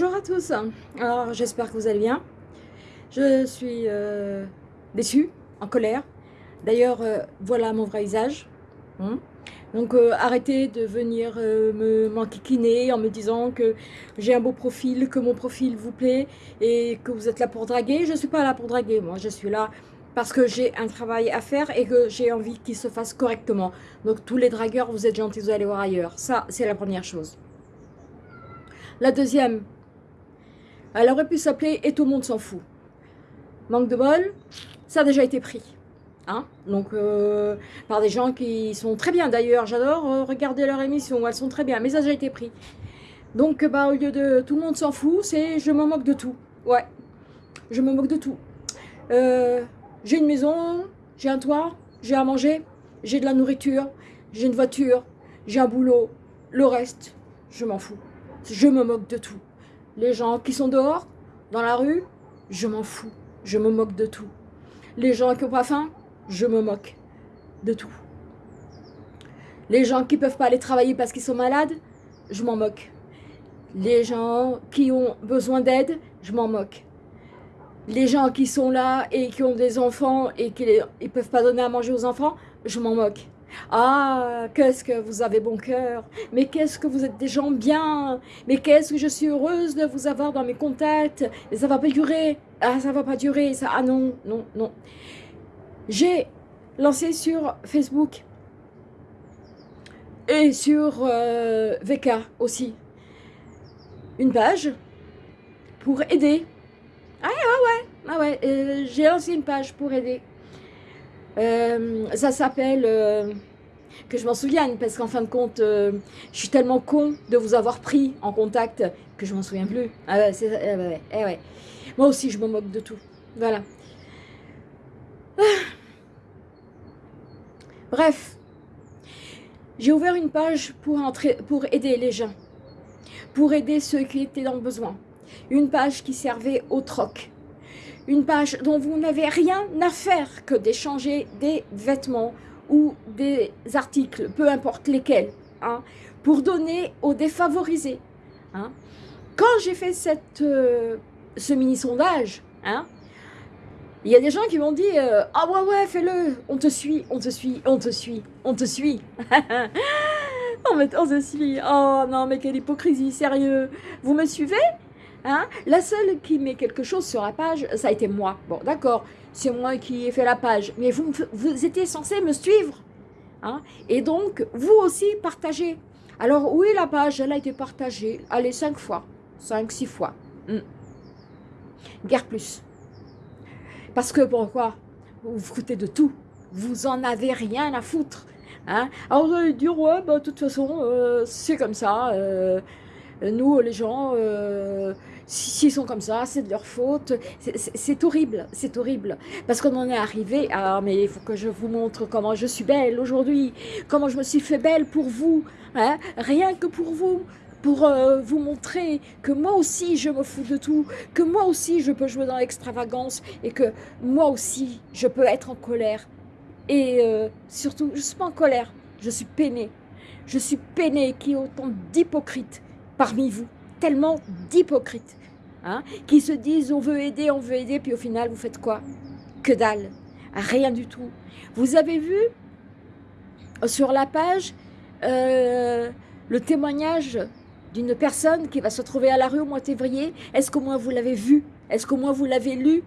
Bonjour à tous, alors j'espère que vous allez bien. Je suis euh, déçue, en colère. D'ailleurs, euh, voilà mon vrai visage. Hein. Donc euh, arrêtez de venir me m'enquiquiner en me disant que j'ai un beau profil, que mon profil vous plaît et que vous êtes là pour draguer. Je ne suis pas là pour draguer, moi je suis là parce que j'ai un travail à faire et que j'ai envie qu'il se fasse correctement. Donc tous les dragueurs, vous êtes gentils, vous allez voir ailleurs. Ça, c'est la première chose. La deuxième, elle aurait pu s'appeler « Et tout le monde s'en fout ». Manque de bol, ça a déjà été pris. Hein Donc, euh, par des gens qui sont très bien d'ailleurs. J'adore euh, regarder leur émission, elles sont très bien, mais ça a déjà été pris. Donc, bah, au lieu de « tout le monde s'en fout », c'est « je me moque de tout ». Ouais, je me moque de tout. Euh, j'ai une maison, j'ai un toit, j'ai à manger, j'ai de la nourriture, j'ai une voiture, j'ai un boulot. Le reste, je m'en fous je me moque de tout. Les gens qui sont dehors, dans la rue, je m'en fous. Je me moque de tout. Les gens qui n'ont pas faim, je me moque de tout. Les gens qui ne peuvent pas aller travailler parce qu'ils sont malades, je m'en moque. Les gens qui ont besoin d'aide, je m'en moque. Les gens qui sont là et qui ont des enfants et qui ne peuvent pas donner à manger aux enfants, je m'en moque. Ah, qu'est-ce que vous avez bon cœur Mais qu'est-ce que vous êtes des gens bien Mais qu'est-ce que je suis heureuse de vous avoir dans mes contacts Mais ça va pas durer Ah, ça va pas durer ça. Ah non, non, non. J'ai lancé sur Facebook et sur euh, VK aussi une page pour aider. Ah ouais, ouais, ah ouais, euh, j'ai lancé une page pour aider euh, ça s'appelle... Euh, que je m'en souvienne, parce qu'en fin de compte, je suis tellement con de vous avoir pris en contact que je m'en souviens plus. Ah ouais, eh ouais, eh ouais. Moi aussi, je me moque de tout. Voilà. Ah. Bref, j'ai ouvert une page pour, entrer, pour aider les gens, pour aider ceux qui étaient dans le besoin. Une page qui servait au troc, une page dont vous n'avez rien à faire que d'échanger des vêtements ou des articles, peu importe lesquels, hein, pour donner aux défavorisés. Hein. Quand j'ai fait cette, euh, ce mini-sondage, hein, il y a des gens qui m'ont dit euh, Ah ouais, ouais, fais-le, on te suit, on te suit, on te suit, on te suit. on, me, on te suit. Oh non, mais quelle hypocrisie, sérieux. Vous me suivez? Hein? La seule qui met quelque chose sur la page, ça a été moi. Bon, d'accord, c'est moi qui ai fait la page. Mais vous, vous étiez censé me suivre. Hein? Et donc, vous aussi, partagez. Alors, oui, la page, elle a été partagée, allez, cinq fois. Cinq, six fois. Hmm. Guère plus. Parce que, pourquoi? Vous vous de tout. Vous en avez rien à foutre. Hein? Alors, vous allez dire, ouais, bah, de toute façon, euh, c'est comme ça. Euh, nous, les gens, euh, s'ils sont comme ça, c'est de leur faute. C'est horrible, c'est horrible. Parce qu'on en est arrivé Ah, mais il faut que je vous montre comment je suis belle aujourd'hui, comment je me suis fait belle pour vous, hein, rien que pour vous pour euh, vous montrer que moi aussi je me fous de tout, que moi aussi je peux jouer dans l'extravagance et que moi aussi je peux être en colère. Et euh, surtout, je ne suis pas en colère, je suis peinée. Je suis peinée qu'il y ait autant d'hypocrites parmi vous, tellement d'hypocrites. Hein, qui se disent on veut aider, on veut aider, puis au final vous faites quoi? Que dalle, rien du tout. Vous avez vu sur la page euh, le témoignage d'une personne qui va se trouver à la rue au mois de février. Est-ce qu'au moins vous l'avez vu? Est-ce qu'au moins vous l'avez lu?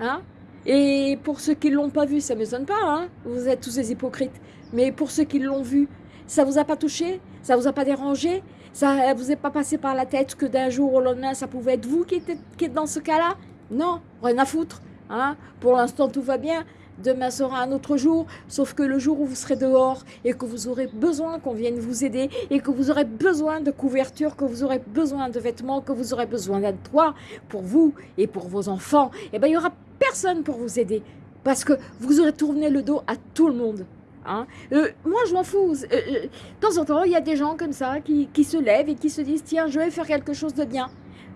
Hein? Et pour ceux qui ne l'ont pas vu, ça ne m'étonne pas, hein vous êtes tous des hypocrites. Mais pour ceux qui l'ont vu, ça vous a pas touché? Ça vous a pas dérangé? Ça vous est pas passé par la tête que d'un jour au lendemain, ça pouvait être vous qui êtes, qui dans ce cas-là? Non, rien à foutre. Hein Pour l'instant, tout va bien. Demain sera un autre jour, sauf que le jour où vous serez dehors et que vous aurez besoin qu'on vienne vous aider et que vous aurez besoin de couverture, que vous aurez besoin de vêtements, que vous aurez besoin d'un toit pour vous et pour vos enfants, eh ben, il n'y aura personne pour vous aider parce que vous aurez tourné le dos à tout le monde. Hein. Euh, moi, je m'en fous. Euh, euh, de temps en temps, il y a des gens comme ça qui, se lèvent et qui se disent « Tiens, je vais faire quelque chose de bien.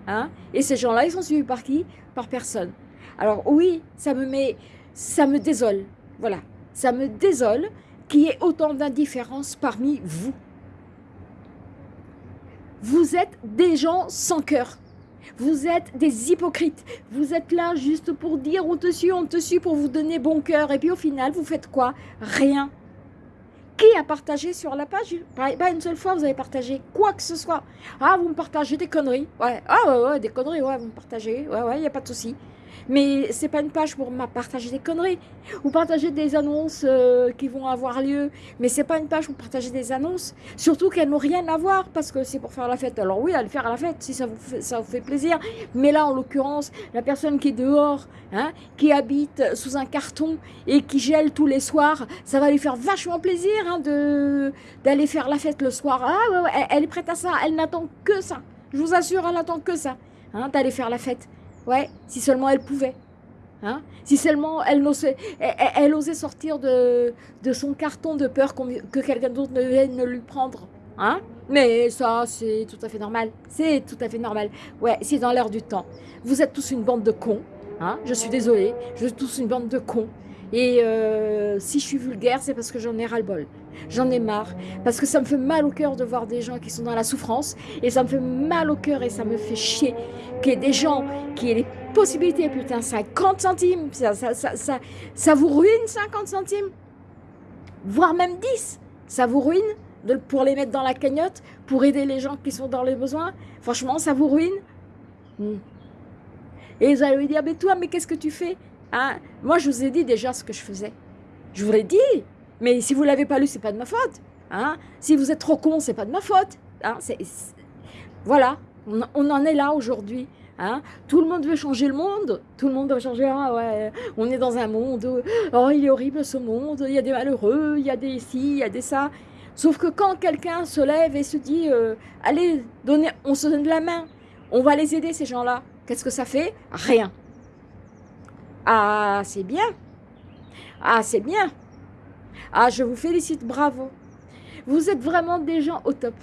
Hein. Et ces gens-là, ils sont suivis par qui? Par personne. Alors oui, ça me met... Ça me désole. Voilà. Ça me désole qu'il y ait autant d'indifférence parmi vous. Vous êtes des gens sans cœur. Vous êtes des hypocrites. Vous êtes là juste pour dire on te suit, on te suit pour vous donner bon cœur. Et puis au final, vous faites quoi? Rien. Qui a partagé sur la page? Pas une seule fois, vous avez partagé quoi que ce soit. Ah, vous me partagez des conneries. Ouais. Ah, ouais, ouais, des conneries, ouais, vous me partagez. Ouais, ouais, il n'y a pas de souci. Mais c'est pas une page pour partager des conneries ou partager des annonces euh, qui vont avoir lieu. Mais c'est pas une page pour partager des annonces, surtout qu'elles n'ont rien à voir parce que c'est pour faire la fête. Alors oui, allez faire la fête si ça vous fait, ça vous fait plaisir. Mais là, en l'occurrence, la personne qui est dehors, hein, qui habite sous un carton et qui gèle tous les soirs, ça va lui faire vachement plaisir hein, d'aller faire la fête le soir. Ah ouais, ouais, elle, est prête à ça. Elle n'attend que ça. Je vous assure, elle n'attend que ça. Hein, d'aller faire la fête. Ouais, si seulement elle pouvait. Hein? Si seulement elle osait, elle, osait sortir de, de, son carton de peur que quelqu'un d'autre ne vienne lui prendre. Hein? Mais ça, c'est tout à fait normal. C'est tout à fait normal. Ouais, c'est dans l'air du temps. Vous êtes tous une bande de cons. Hein? Je suis désolée. Je suis tous une bande de cons. Et euh, si je suis vulgaire, c'est parce que j'en ai ras-le-bol. J'en ai marre. Parce que ça me fait mal au cœur de voir des gens qui sont dans la souffrance. Et ça me fait mal au cœur et ça me fait chier qu'il y ait des gens qui aient les possibilités, putain, 50 centimes. Ça, ça, ça, ça, vous ruine 50 centimes Voire même 10. Ça vous ruine pour les mettre dans la cagnotte, pour aider les gens qui sont dans les besoins. Franchement, ça vous ruine. Hmm. Et vous allez lui dire, mais toi, mais qu'est-ce que tu fais? Hein? Moi, je vous ai dit déjà ce que je faisais. Je vous l'ai dit. Mais si vous ne l'avez pas lu, c'est pas de ma faute. Hein? Si vous êtes trop con, c'est pas de ma faute. Hein? Voilà, on, en est là aujourd'hui. Hein? Tout le monde veut changer le monde. Tout le monde veut changer. Ah on est dans un monde. Oh, il est horrible ce monde. Il y a des malheureux, il y a des ci, il y a des ça. Sauf que quand quelqu'un se lève et se dit euh, Allez, on se donne la main, on va les aider ces gens-là. Qu'est-ce que ça fait? Rien. Ah, c'est bien. Ah, c'est bien. Ah, je vous félicite, bravo. Vous êtes vraiment des gens au top.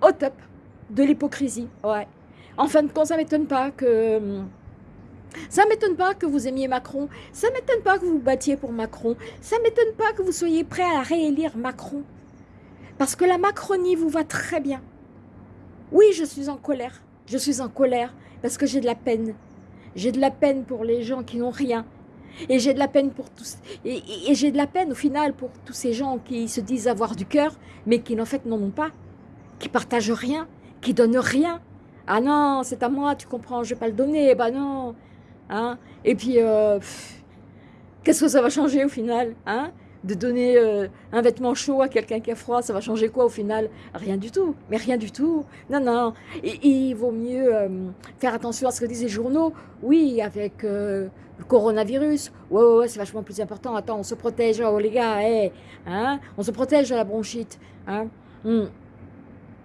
Au top de l'hypocrisie. Ouais. En fin de compte, ça m'étonne pas que... Ça m'étonne pas que vous aimiez Macron. Ça m'étonne pas que vous battiez pour Macron. Ça m'étonne pas que vous soyez prêt à réélire Macron. Parce que la Macronie vous va très bien. Oui, je suis en colère. Je suis en colère parce que j'ai de la peine. J'ai de la peine pour les gens qui n'ont rien. Et j'ai de la peine pour tous. Et, j'ai de la peine au final pour tous ces gens qui se disent avoir du cœur, mais qui en fait n'en ont pas, qui partagent rien, qui donnent rien. Ah non, c'est à moi, tu comprends, je vais pas le donner. Bah non. Hein et puis, euh, qu'est-ce que ça va changer au final hein? De donner euh, un vêtement chaud à quelqu'un qui a froid, ça va changer quoi au final? Rien du tout, mais rien du tout. Non, non, et, il vaut mieux euh, faire attention à ce que disent les journaux. Oui, avec euh, le coronavirus, ouais, ouais, c'est vachement plus important. Attends, on se protège, oh les gars, hey, hein? On se protège de la bronchite. Hein? Hmm.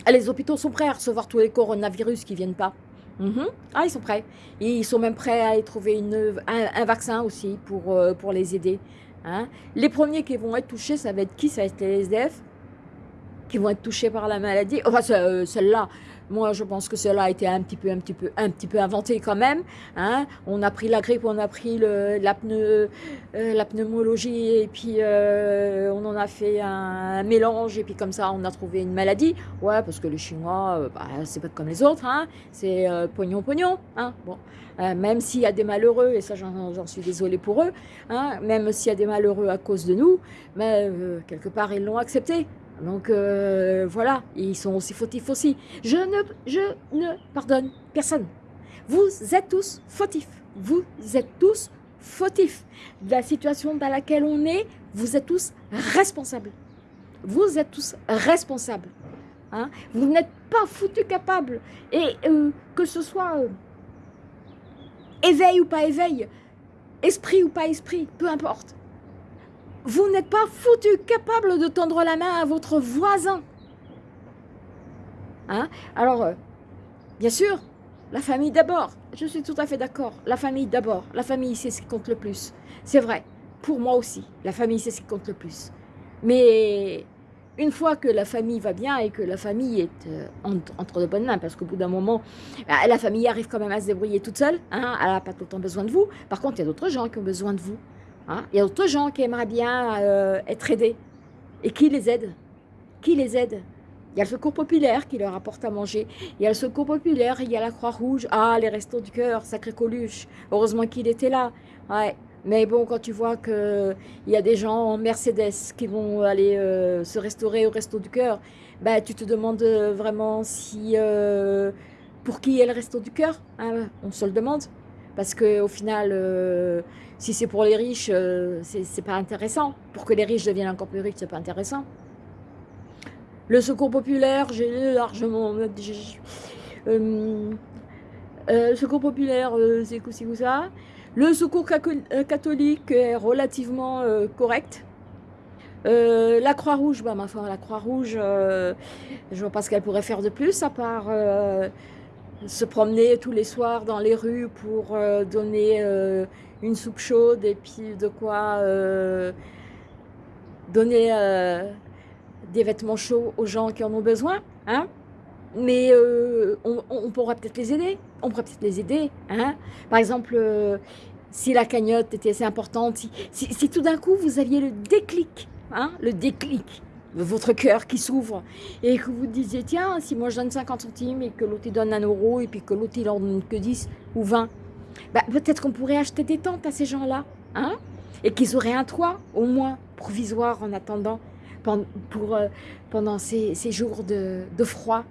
ah, les hôpitaux sont prêts à recevoir tous les coronavirus qui viennent pas. Mhm. Ah, ils sont prêts. Ils sont même prêts à y trouver une, un, vaccin aussi pour, pour les aider. Hein. Les premiers qui vont être touchés, ça va être qui? Ça va être les SDF qui vont être touchés par la maladie. Enfin, euh, celle-là, moi, je pense que cela a été un petit peu, un petit peu, un petit peu inventé quand même. Hein. On a pris la grippe, on a pris le, la, euh, la, pneumologie et puis euh, on en a fait un, mélange et puis comme ça, on a trouvé une maladie. Ouais, parce que les Chinois, bah, c'est pas comme les autres. Hein. C'est pognon, pognon. Hein. Bon. Euh, même s'il y a des malheureux, et ça j'en suis désolée pour eux, hein, même s'il y a des malheureux à cause de nous, mais euh, quelque part ils l'ont accepté. Donc euh, voilà, ils sont aussi fautifs aussi. Je ne, je ne pardonne personne. Vous êtes tous fautifs. Vous êtes tous fautifs. La situation dans laquelle on est, vous êtes tous responsables. Vous êtes tous responsables. Hein. Vous n'êtes pas foutus capables. Et que ce soit éveil ou pas éveil, esprit ou pas esprit, peu importe. Vous n'êtes pas foutu capable de tendre la main à votre voisin. Hein? Alors, euh, bien sûr, la famille d'abord. Je suis tout à fait d'accord. La famille d'abord. La famille, c'est ce qui compte le plus. C'est vrai. Pour moi aussi, la famille, c'est ce qui compte le plus. Mais une fois que la famille va bien et que la famille est euh, entre, de bonnes mains, parce qu'au bout d'un moment, bah, la famille arrive quand même à se débrouiller toute seule, hein, elle n'a pas tout le temps besoin de vous. Par contre, il y a d'autres gens qui ont besoin de vous. Hein? Il y a d'autres gens qui aimeraient bien euh, être aidés. Et qui les aide? Qui les aide? Il y a le secours populaire qui leur apporte à manger. Il y a le secours populaire, il y a la Croix-Rouge. Ah, les restos du cœur, sacré Coluche. Heureusement qu'il était là. Ouais. Mais bon, quand tu vois qu'il y a des gens en Mercedes qui vont aller euh, se restaurer au resto du cœur, bah, tu te demandes vraiment si euh, pour qui est le resto du cœur. Hein, on se le demande. Parce qu'au final, euh, si c'est pour les riches, c'est pas intéressant. Pour que les riches deviennent encore plus riches, c'est pas intéressant. Le secours populaire, j'ai largement... Euh, euh, le secours populaire, euh, c'est aussi ça. Le secours catholique est relativement correct. la Croix-Rouge, bah, ma foi, la Croix-Rouge, je vois pas ce qu'elle pourrait faire de plus, à part se promener tous les soirs dans les rues pour donner une soupe chaude et puis de quoi donner des vêtements chauds aux gens qui en ont besoin, hein. Mais euh, on, pourra peut-être les aider, on pourrait peut-être les aider, hein. Par exemple, euh, si la cagnotte était assez importante, si, tout d'un coup vous aviez le déclic, hein le déclic, votre cœur qui s'ouvre, et que vous disiez, tiens, si moi je donne 50 centimes, et que l'autre donne un euro, et puis que l'autre il en donne que 10 ou 20, bah, peut-être qu'on pourrait acheter des tentes à ces gens-là, hein et qu'ils auraient un toit, au moins, provisoire en attendant, pour, euh, pendant ces, jours de, froid,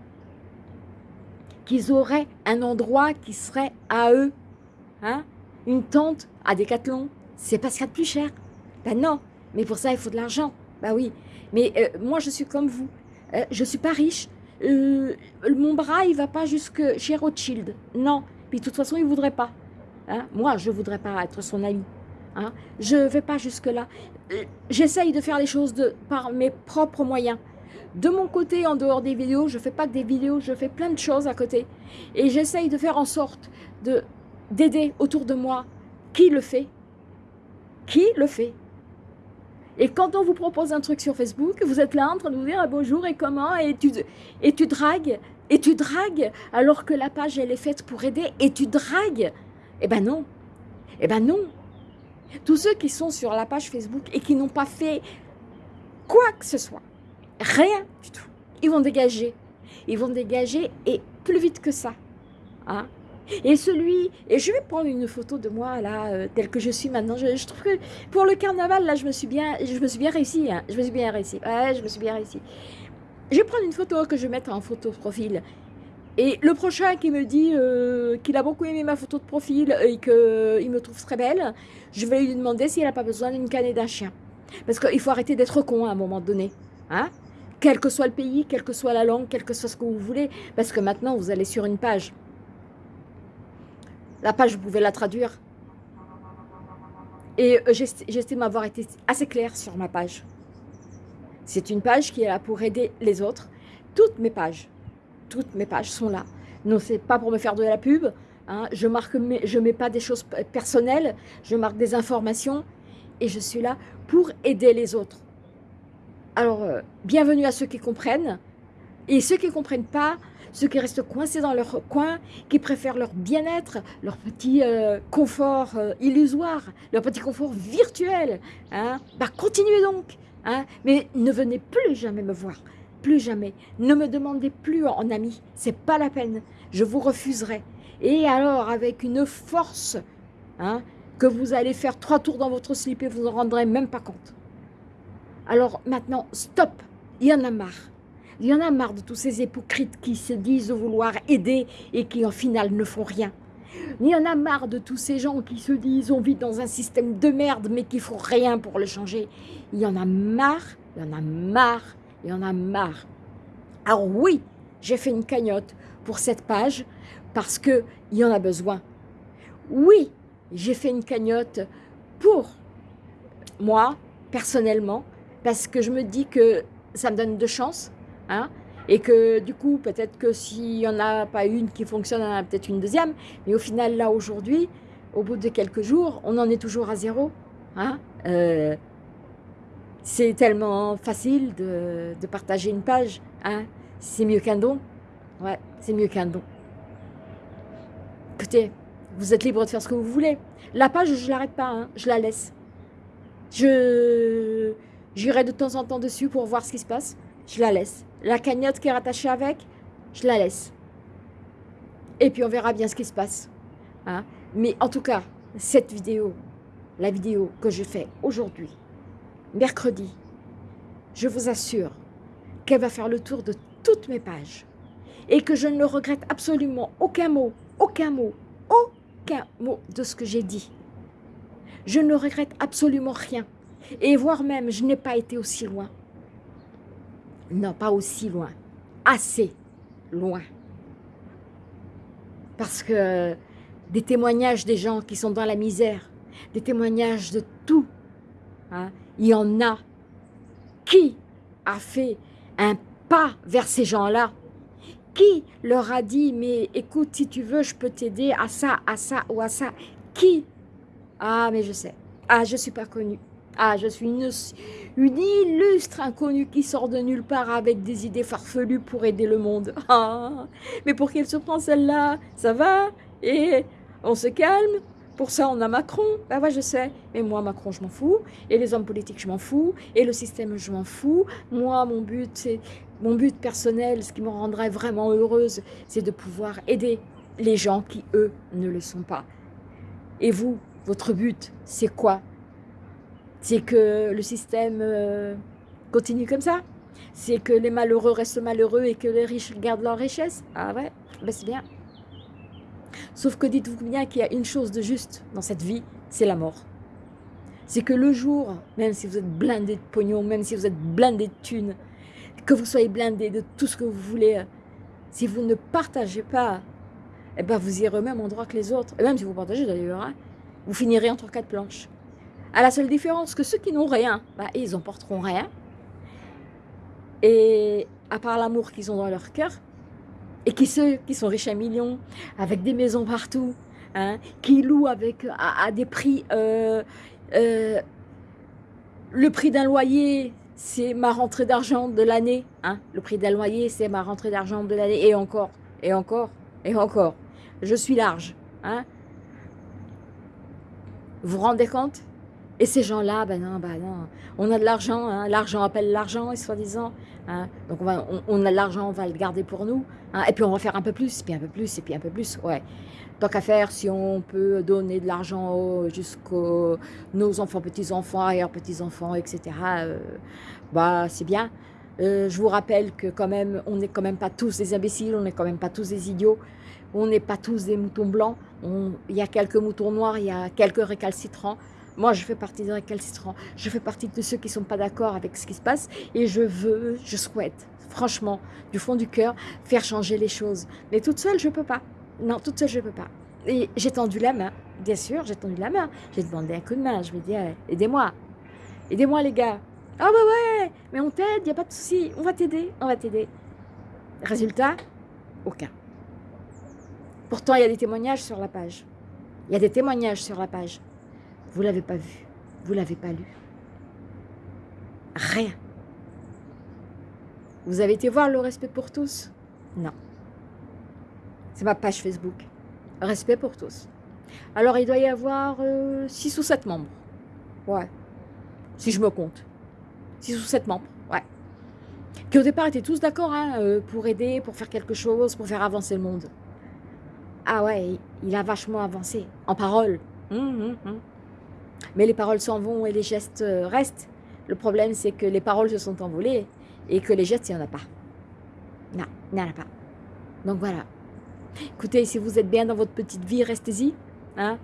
qu'ils auraient un endroit qui serait à eux. Hein Une tente à Décathlon, c'est pas ce qu'il y a de plus cher. Ben non, mais pour ça, il faut de l'argent. Ben oui, mais euh, moi, je suis comme vous. Euh, je suis pas riche. mon bras, il va pas jusque chez Rothschild. Non, puis de toute façon, il voudrait pas. Hein? Moi, je voudrais pas être son ami. Hein? Je ne vais pas jusque-là. J'essaye de faire les choses par mes propres moyens. De mon côté, en dehors des vidéos, je ne fais pas que des vidéos, je fais plein de choses à côté. Et j'essaye de faire en sorte d'aider autour de moi qui le fait. Qui le fait et quand on vous propose un truc sur Facebook, vous êtes là en train de vous dire ah, bonjour et comment et tu, et tu dragues, et tu dragues alors que la page elle est faite pour aider et tu dragues. Eh ben non, eh ben non, tous ceux qui sont sur la page Facebook et qui n'ont pas fait quoi que ce soit, rien du tout, ils vont dégager. Ils vont dégager et plus vite que ça. Hein. Et celui, et je vais prendre une photo de moi là, euh, telle que je suis maintenant. Je, trouve que pour le carnaval là, je me suis bien, je me suis bien réussi. Hein. Je me suis bien réussi. Ouais, je me suis bien réussi. Je vais prendre une photo que je vais mettre en photo profil. Et le prochain qui me dit euh, qu'il a beaucoup aimé ma photo de profil et qu'il me trouve très belle, je vais lui demander s'il n'a pas besoin d'une canne et d'un chien. Parce qu'il faut arrêter d'être con à un moment donné. Hein quel que soit le pays, quelle que soit la langue, quel que soit ce que vous voulez. Parce que maintenant, vous allez sur une page. La page, vous pouvez la traduire. Et euh, j'estime avoir été assez claire sur ma page. C'est une page qui est là pour aider les autres. Toutes mes pages toutes mes pages sont là. Non, c'est pas pour me faire de la pub. Hein. Je marque, je mets pas des choses personnelles. Je marque des informations et je suis là pour aider les autres. Alors, euh, bienvenue à ceux qui comprennent et ceux qui ne comprennent pas, ceux qui restent coincés dans leur coin, qui préfèrent leur bien-être, leur petit euh, confort euh, illusoire, leur petit confort virtuel. Hein, bah, continuez donc, hein, mais ne venez plus jamais me voir plus jamais. Ne me demandez plus en ami, c'est pas la peine. Je vous refuserai. Et alors, avec une force, hein, que vous allez faire trois tours dans votre slip et vous en rendrez même pas compte. Alors maintenant, stop, il y en a marre. Il y en a marre de tous ces hypocrites qui se disent vouloir aider et qui en final ne font rien. Il y en a marre de tous ces gens qui se disent on vit dans un système de merde mais qui font rien pour le changer. Il y en a marre, il y en a marre il y en a marre. Alors oui, j'ai fait une cagnotte pour cette page parce qu'il y en a besoin. Oui, j'ai fait une cagnotte pour moi, personnellement, parce que je me dis que ça me donne de chance, hein, et que du coup, peut-être que s'il n'y en a pas une qui fonctionne, il y en a peut-être une deuxième, mais au final, là, aujourd'hui, au bout de quelques jours, on en est toujours à zéro, hein, euh, c'est tellement facile de, partager une page. Hein. C'est mieux qu'un don. Ouais, c'est mieux qu'un don. Écoutez, vous êtes libre de faire ce que vous voulez. La page, je ne l'arrête pas, hein. je la laisse. Je J'irai de temps en temps dessus pour voir ce qui se passe. Je la laisse. La cagnotte qui est rattachée avec, je la laisse. Et puis on verra bien ce qui se passe. Hein? Mais en tout cas, cette vidéo, la vidéo que je fais aujourd'hui, mercredi, je vous assure qu'elle va faire le tour de toutes mes pages et que je ne regrette absolument aucun mot, aucun mot, aucun mot de ce que j'ai dit. Je ne regrette absolument rien et voire même je n'ai pas été aussi loin. Non, pas aussi loin, assez loin. Parce que des témoignages des gens qui sont dans la misère, des témoignages de tout, hein, il y en a. Qui a fait un pas vers ces gens-là? Qui leur a dit, mais écoute, si tu veux, je peux t'aider à ça, à ça ou à ça? Qui? Ah, mais je sais. Ah, je ne suis pas connue. Ah, je suis une, une, illustre inconnue qui sort de nulle part avec des idées farfelues pour aider le monde. Ah, mais pour qu'elle se prend celle-là Ça va Et on se calme pour ça, on a Macron. Ben ouais, je sais. Mais moi, Macron, je m'en fous. Et les hommes politiques, je m'en fous. Et le système, je m'en fous. Moi, mon but, c'est mon but personnel, ce qui me rendrait vraiment heureuse, c'est de pouvoir aider les gens qui, eux, ne le sont pas. Et vous, votre but, c'est quoi? C'est que le système euh, continue comme ça C'est que les malheureux restent malheureux et que les riches gardent leur richesse Ah ouais, ben c'est bien. Sauf que dites-vous bien qu'il y a une chose de juste dans cette vie, c'est la mort. C'est que le jour, même si vous êtes blindé de pognon, même si vous êtes blindé de thunes, que vous soyez blindé de tout ce que vous voulez, si vous ne partagez pas, eh ben vous irez au même endroit que les autres. Et même si vous partagez d'ailleurs, hein, vous finirez entre quatre planches. À la seule différence que ceux qui n'ont rien, bah, ils emporteront rien. Et à part l'amour qu'ils ont dans leur cœur, et qui ceux qui sont riches à millions, avec des maisons partout, hein, qui louent avec, à, des prix... Euh, euh, le prix d'un loyer, c'est ma rentrée d'argent de l'année. Hein. Le prix d'un loyer, c'est ma rentrée d'argent de l'année. Et encore, et encore, et encore. Je suis large. Hein. Vous vous rendez compte? Et ces gens-là, ben non, ben non. On a de l'argent, hein. l'argent appelle l'argent, soi-disant. Hein. Donc on, a de l'argent, on va le garder pour nous. Hein. Et puis on va faire un peu plus, puis un peu plus, et puis un peu plus. Ouais. Tant qu'à faire, si on peut donner de l'argent jusqu'aux nos enfants, petits-enfants, arrière-petits-enfants, etc., euh, bah c'est bien. Euh, je vous rappelle que quand même, on n'est quand même pas tous des imbéciles, on n'est quand même pas tous des idiots, on n'est pas tous des moutons blancs, il y a quelques moutons noirs, il y a quelques récalcitrants, moi, je fais partie des récalcitrants. Je fais partie de ceux qui ne sont pas d'accord avec ce qui se passe. Et je veux, je souhaite, franchement, du fond du cœur, faire changer les choses. Mais toute seule, je ne peux pas. Non, toute seule, je ne peux pas. Et j'ai tendu la main, bien sûr, j'ai tendu la main. J'ai demandé un coup de main. Je me dis, aidez-moi. Aidez-moi, les gars. Ah bah ouais, mais on t'aide, il n'y a pas de souci. On va t'aider, on va t'aider. Résultat, aucun. Pourtant, il y a des témoignages sur la page. Il y a des témoignages sur la page. Vous ne l'avez pas vu. Vous ne l'avez pas lu. Rien. Vous avez été voir le respect pour tous? Non. C'est ma page Facebook. Respect pour tous. Alors, il doit y avoir 6 euh, ou 7 membres. Ouais. Si je me compte. 6 ou 7 membres. Ouais. Qui au départ étaient tous d'accord hein, euh, pour aider, pour faire quelque chose, pour faire avancer le monde. Ah ouais, il a vachement avancé. En parole. Hum, hum, hum. Mais les paroles s'en vont et les gestes euh, restent. Le problème, c'est que les paroles se sont envolées et que les gestes, il n'y en a pas. Non, il n'y en a pas. Donc voilà. Écoutez, si vous êtes bien dans votre petite vie, restez-y. Hein.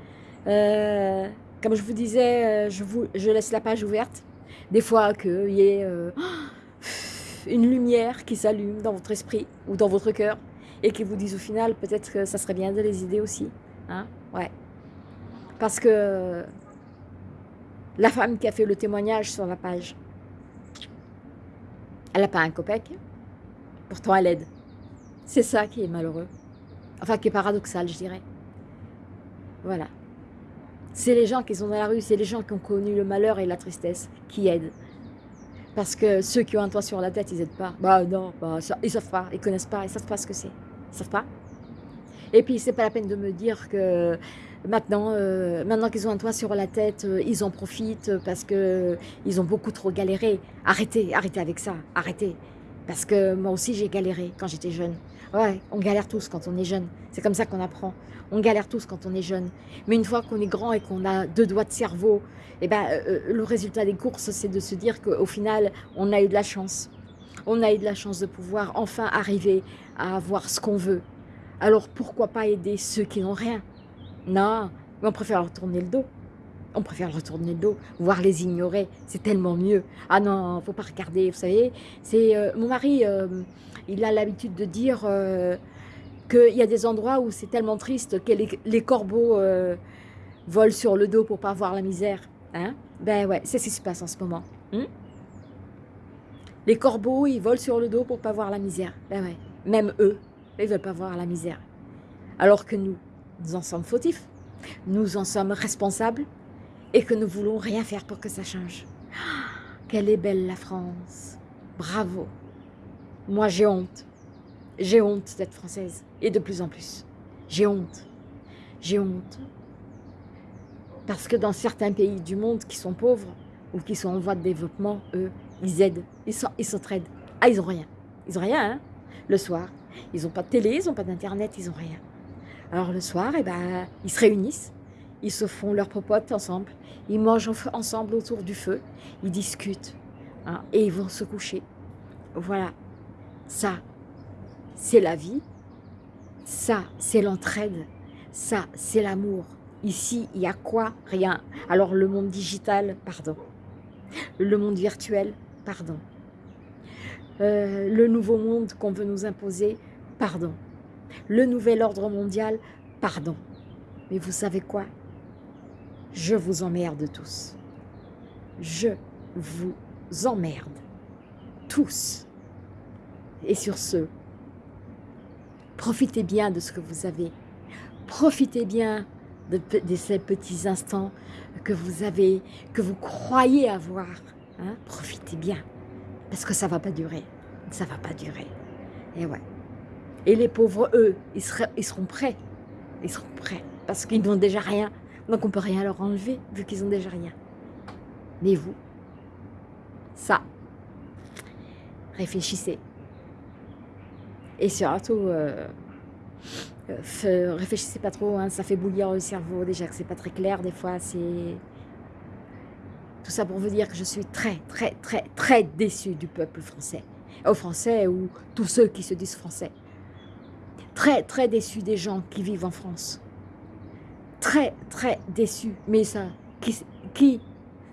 Euh, comme je vous disais, euh, je, vous, je laisse la page ouverte. Des fois qu'il y ait une lumière qui s'allume dans votre esprit ou dans votre cœur et qui vous dise au final, peut-être que ça serait bien de les aider aussi. Hein ouais. Parce que la femme qui a fait le témoignage sur la page, elle n'a pas un copec, pourtant elle aide. C'est ça qui est malheureux. Enfin, qui est paradoxal, je dirais. Voilà. C'est les gens qui sont dans la rue, c'est les gens qui ont connu le malheur et la tristesse qui aident. Parce que ceux qui ont un toit sur la tête, ils n'aident pas. Bah non, bah, ils savent pas, ils connaissent pas, ils savent pas ce que c'est. Ils savent pas. Et puis, c'est pas la peine de me dire que Maintenant, euh, maintenant qu'ils ont un toit sur la tête, euh, ils en profitent parce qu'ils ont beaucoup trop galéré. Arrêtez, arrêtez avec ça, arrêtez. Parce que moi aussi, j'ai galéré quand j'étais jeune. Ouais, on galère tous quand on est jeune. C'est comme ça qu'on apprend. On galère tous quand on est jeune. Mais une fois qu'on est grand et qu'on a deux doigts de cerveau, eh ben, euh, euh, le résultat des courses, c'est de se dire qu'au final, on a eu de la chance. On a eu de la chance de pouvoir enfin arriver à avoir ce qu'on veut. Alors pourquoi pas aider ceux qui n'ont rien? Non, mais on préfère leur tourner le dos. On préfère leur tourner le dos, voire les ignorer. C'est tellement mieux. Ah non, faut pas regarder, vous savez. C'est euh, Mon mari, il a l'habitude de dire qu'il y a des endroits où c'est tellement triste que les, corbeaux volent sur le dos pour pas voir la misère. Hein? Ben ouais, c'est ce qui se passe en ce moment. Hein? Les corbeaux, ils volent sur le dos pour pas voir la misère. Ben ouais, même eux, ils veulent pas voir la misère. Alors que nous, nous en sommes fautifs, nous en sommes responsables et que nous voulons rien faire pour que ça change. quelle est belle la France. Bravo. Moi, j'ai honte. J'ai honte d'être française. Et de plus en plus. J'ai honte. J'ai honte. Parce que dans certains pays du monde qui sont pauvres ou qui sont en voie de développement, eux, ils aident, ils s'entraident. Ah, ils n'ont rien. Ils n'ont rien, hein Le soir, ils n'ont pas de télé, ils n'ont pas d'internet, ils n'ont rien. Alors le soir, eh ben, ils se réunissent, ils se font leur popote ensemble, ils mangent ensemble autour du feu, ils discutent, hein, et ils vont se coucher. Voilà, ça, c'est la vie, ça, c'est l'entraide, ça, c'est l'amour, Ici, il y a quoi? Rien. Alors le monde digital, pardon. Le monde virtuel, pardon. Euh, le nouveau monde qu'on veut nous imposer, pardon. Le nouvel ordre mondial, pardon. Mais vous savez quoi? Je vous emmerde tous. Je vous emmerde. Tous. Et sur ce, profitez bien de ce que vous avez. Profitez bien de, ces petits instants que vous avez, que vous croyez avoir. Hein, profitez bien, parce que ça ne va pas durer. Ça ne va pas durer. Et ouais. Et les pauvres, eux, ils, seront prêts. Ils seront prêts, parce qu'ils n'ont déjà rien. Donc on ne peut rien leur enlever, vu qu'ils ont déjà rien. Mais vous, ça, réfléchissez. Et surtout, euh, euh, réfléchissez pas trop, hein, ça fait bouillir le cerveau, déjà que c'est pas très clair des fois, c'est... Tout ça pour vous dire que je suis très, très, très, très déçue du peuple français. Aux Français ou tous ceux qui se disent français. Très, très déçue des gens qui vivent en France. Très, très déçue. Mais ça, qui... Qui,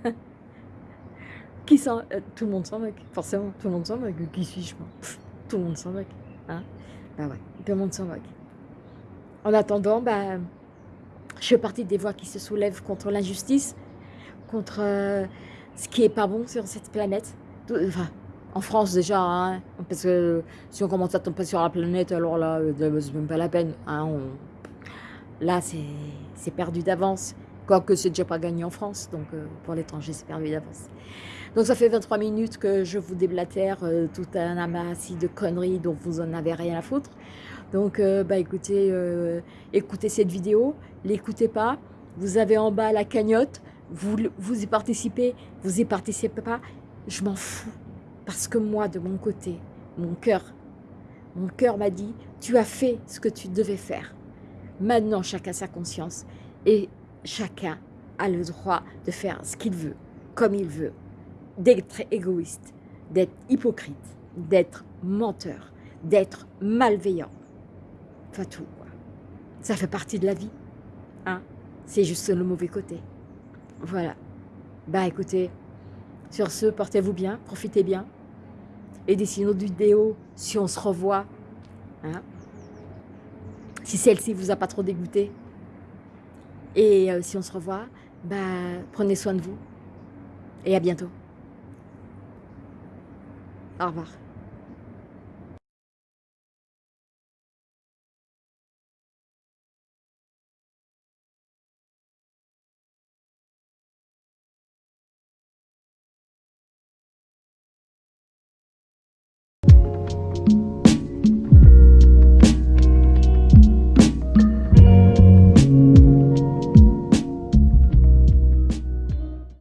qui. Euh, tout le monde s'en moque, forcément. Tout le monde s'en moque. Qui suis-je, moi? Tout le monde s'en moque. Hein? Bah ouais, tout le monde s'en moque. En attendant, bah, je fais partie des voix qui se soulèvent contre l'injustice, contre euh, ce qui est pas bon sur cette planète. Enfin, en France déjà, hein, parce que si on commence à tomber sur la planète, alors là, euh, c'est même pas la peine. Hein, là, c'est perdu d'avance. Quoique c'est déjà pas gagné en France, donc euh, pour l'étranger, c'est perdu d'avance. Donc ça fait 23 minutes que je vous déblatère tout un amassis de conneries dont vous en avez rien à foutre. Donc, euh, bah, écoutez, euh, écoutez cette vidéo, l'écoutez pas. Vous avez en bas la cagnotte, vous, vous y participez, vous y participez pas, je m'en fous. Parce que moi, de mon côté, mon cœur, mon cœur m'a dit, tu as fait ce que tu devais faire. Maintenant, chacun sa conscience et chacun a le droit de faire ce qu'il veut, comme il veut, d'être égoïste, d'être hypocrite, d'être menteur, d'être malveillant tout. Ça fait partie de la vie. Hein C'est juste le mauvais côté. Voilà. Bah écoutez, sur ce, portez-vous bien, profitez bien. Et une autre vidéo, si on se revoit, hein, si celle-ci vous a pas trop dégoûté, et euh, si on se revoit, bah, prenez soin de vous. Et à bientôt. Au revoir.